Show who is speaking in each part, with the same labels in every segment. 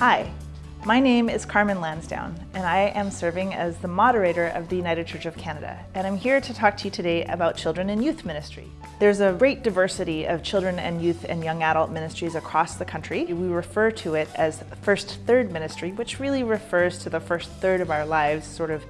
Speaker 1: Hi, my name is Carmen Lansdowne, and I am serving as the moderator of the United Church of Canada, and I'm here to talk to you today about children and youth ministry. There's a great diversity of children and youth and young adult ministries across the country. We refer to it as First Third Ministry, which really refers to the first third of our lives, sort of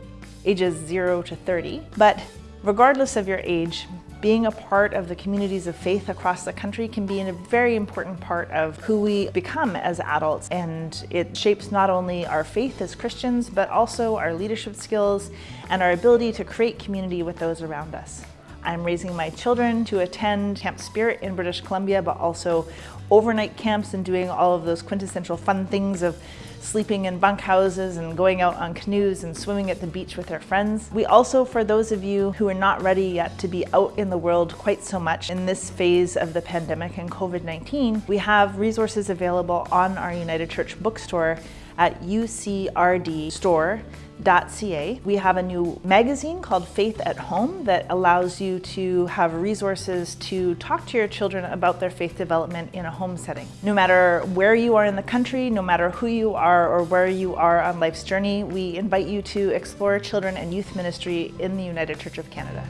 Speaker 1: ages 0 to 30. But regardless of your age, being a part of the communities of faith across the country can be a very important part of who we become as adults and it shapes not only our faith as Christians but also our leadership skills and our ability to create community with those around us. I'm raising my children to attend Camp Spirit in British Columbia, but also overnight camps and doing all of those quintessential fun things of sleeping in bunkhouses and going out on canoes and swimming at the beach with their friends. We also, for those of you who are not ready yet to be out in the world quite so much in this phase of the pandemic and COVID-19, we have resources available on our United Church bookstore at ucrdstore.ca. We have a new magazine called Faith at Home that allows you to have resources to talk to your children about their faith development in a home setting. No matter where you are in the country, no matter who you are or where you are on life's journey, we invite you to explore children and youth ministry in the United Church of Canada.